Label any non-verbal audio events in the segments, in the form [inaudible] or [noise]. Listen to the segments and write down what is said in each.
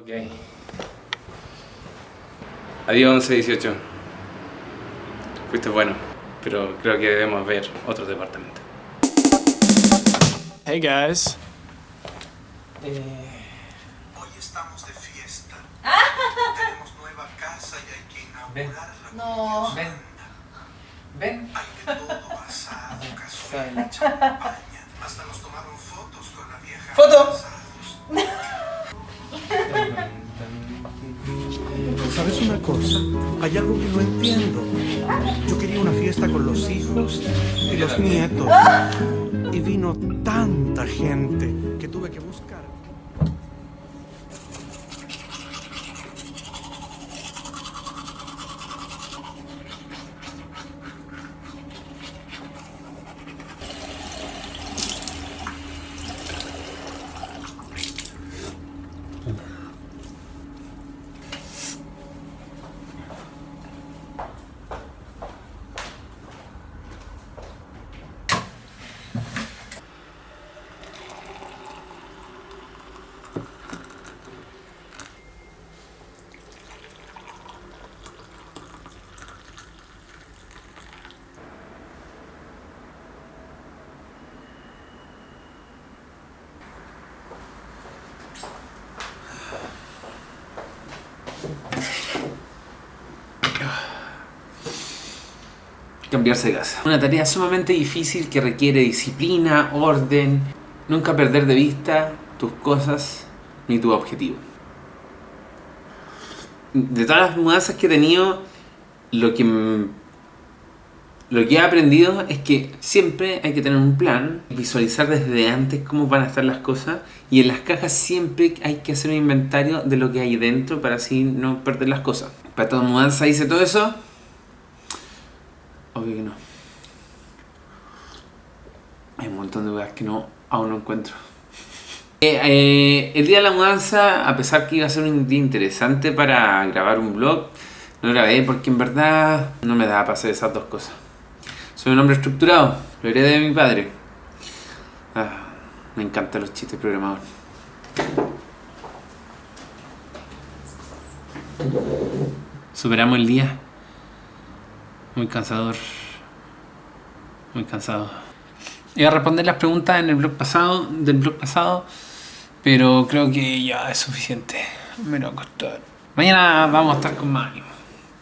Ok. Adiós 1118. Fuiste bueno, pero creo que debemos ver otro departamento. Hey guys. Hoy estamos de fiesta. [laughs] Tenemos nueva casa y hay que inaugurarla. No. Ven. Ven. Hay de todo, asado, cazuela, [laughs] champaña. Hasta nos tomaron fotos con la vieja. ¡Foto! ¿Sabes una cosa? Hay algo que no entiendo. Yo quería una fiesta con los hijos y los nietos. Y vino tanta gente que tuve que buscar. Cambiarse de casa. Una tarea sumamente difícil que requiere disciplina, orden, nunca perder de vista tus cosas ni tu objetivo. De todas las mudanzas que he tenido, lo que, lo que he aprendido es que siempre hay que tener un plan, visualizar desde antes cómo van a estar las cosas y en las cajas siempre hay que hacer un inventario de lo que hay dentro para así no perder las cosas. Para toda mudanza hice todo eso, que no. Hay un montón de weas que no, aún no encuentro. [laughs] Eh, eh, el día de la mudanza, a pesar que iba a ser un día interesante para grabar un vlog, no grabé porque en verdad no me daba para hacer esas dos cosas. Soy un hombre estructurado, lo heredé de mi padre. Ah, me encantan los chistes programados. Superamos el día. Muy cansador. Muy cansado. Iba a responder las preguntas en el blog pasado, del blog pasado, pero creo que ya es suficiente. Me lo va a costar. Mañana vamos a estar con más ánimo,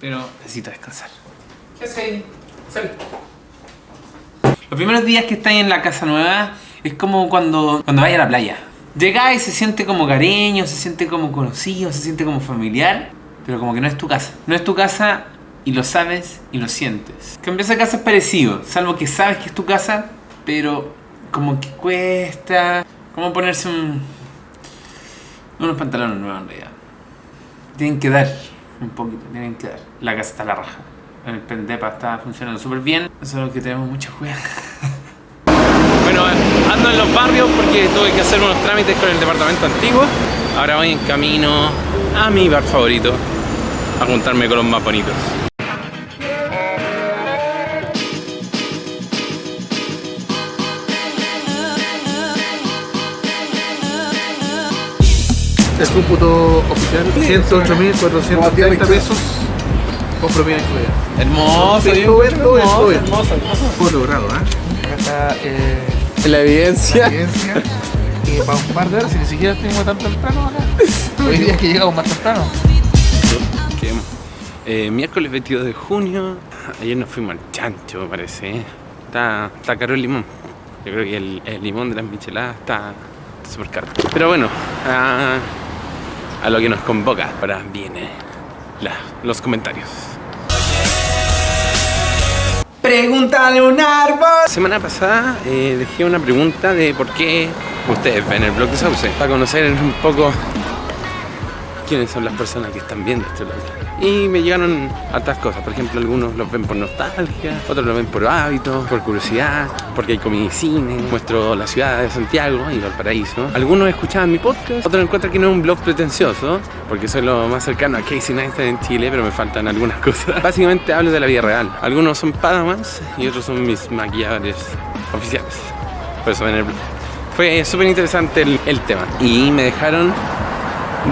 pero necesito descansar. ¿Qué haces? Sal. Los primeros días que estáis en la casa nueva es como cuando, cuando vais a la playa. Llegáis y se siente como cariño, se siente como conocido, se siente como familiar, pero como que no es tu casa. No es tu casa y lo sabes y lo sientes. Cambiar esa casa es parecido, salvo que sabes que es tu casa, pero como que cuesta. Como ponerse un, unos pantalones nuevos en realidad. Tienen que dar un poquito, tienen que dar. La casa está a la raja. El pendepa está funcionando súper bien, solo que tenemos mucha juega. [laughs] Bueno, ando en los barrios porque tuve que hacer unos trámites con el departamento antiguo. Ahora voy en camino a mi bar favorito, a juntarme con los más bonitos. El cómputo oficial, 108.430 pesos con propiedad incluida. Hermoso, hermoso, hermoso. Fue logrado, ¿eh? Acá está eh, La La evidencia. evidencia. [laughs] Y para un par de horas, si ni siquiera tengo tan temprano acá. [laughs] Hoy día es que llegamos más temprano. Eh, miércoles 22 de junio. Ayer nos fuimos al chancho, me parece. ¿eh? Está, está caro el limón. Yo creo que el, el limón de las micheladas está súper caro. Pero bueno, a, a lo que nos convoca. Ahora viene la- los comentarios. Pregúntale un árbol. Semana pasada eh, dejé una pregunta de por qué ustedes ven el blog de Sauce. Para conocer un poco quiénes son las personas que están viendo este blog. Y me llegaron hartas cosas. Por ejemplo, algunos los ven por nostalgia, otros lo ven por hábito, por curiosidad, porque hay comida y cine. Muestro la ciudad de Santiago y Valparaíso. Algunos escuchaban mi podcast, otros encuentran que no es un blog pretencioso, porque soy lo más cercano a Casey Neistat en Chile, pero me faltan algunas [laughs] cosas. Básicamente hablo de la vida real. Algunos son padamans y otros son mis maquilladores oficiales. Por eso ven el blog. Fue súper interesante el, el tema. Y me dejaron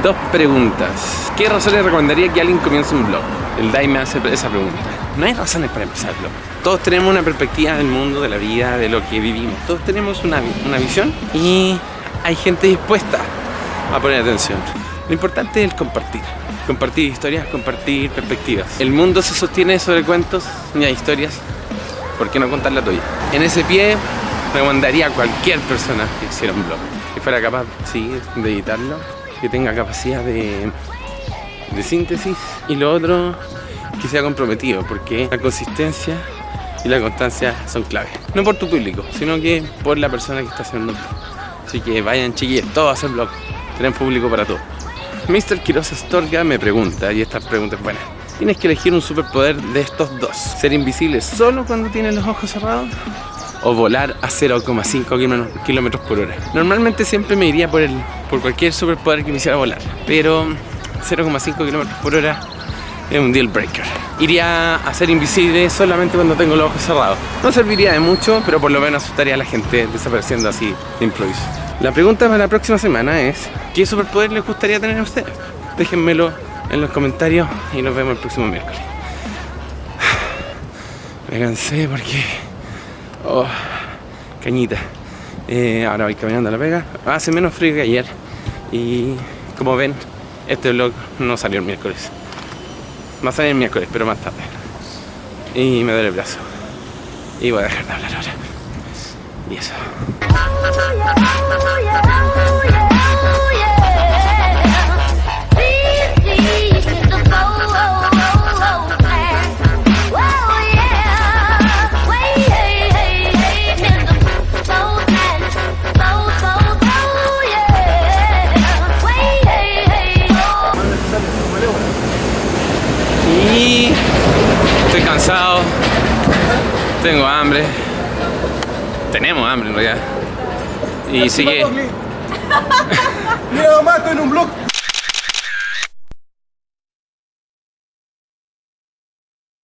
Dos preguntas. ¿Qué razones recomendaría que alguien comience un blog? El DAI me hace esa pregunta. No hay razones para empezar blog. Todos tenemos una perspectiva del mundo, de la vida, de lo que vivimos. Todos tenemos una, una visión y hay gente dispuesta a poner atención. Lo importante es el compartir. Compartir historias, compartir perspectivas. El mundo se sostiene sobre cuentos y hay historias. ¿Por qué no contar la tuya? En ese pie recomendaría a cualquier persona que hiciera un blog. Que fuera capaz, sí, de editarlo. Que tenga capacidad de, de síntesis. Y lo otro, que sea comprometido. Porque la consistencia y la constancia son claves. No por tu público, sino que por la persona que está haciendo el. Así que vayan chiquillos, todos a hacer blog. Tenemos público para todo. Mr. Quiroz Astorga me pregunta, y esta pregunta es buena. Tienes que elegir un superpoder de estos dos. Ser invisible solo cuando tienes los ojos cerrados o volar a 0,5 kilómetros por hora. Normalmente siempre me iría por, el, por cualquier superpoder que me hiciera volar, pero 0,5 kilómetros por hora es un deal breaker. Iría a ser invisible solamente cuando tengo los ojos cerrados. No serviría de mucho, pero por lo menos asustaría a la gente desapareciendo así de improviso. La pregunta para la próxima semana es ¿Qué superpoder les gustaría tener a ustedes? Déjenmelo en los comentarios y nos vemos el próximo miércoles. [sighs] Me cansé porque... Oh, cañita. Eh, ahora voy caminando a la pega. Hace menos frío que ayer. Y como ven, este vlog no salió el miércoles. Va a salir el miércoles, pero más tarde. Y me duele el brazo. Y voy a dejar de hablar ahora. Y eso. Tengo hambre, tenemos hambre en realidad. Y sigue. Mira, [laughs] estoy en un blog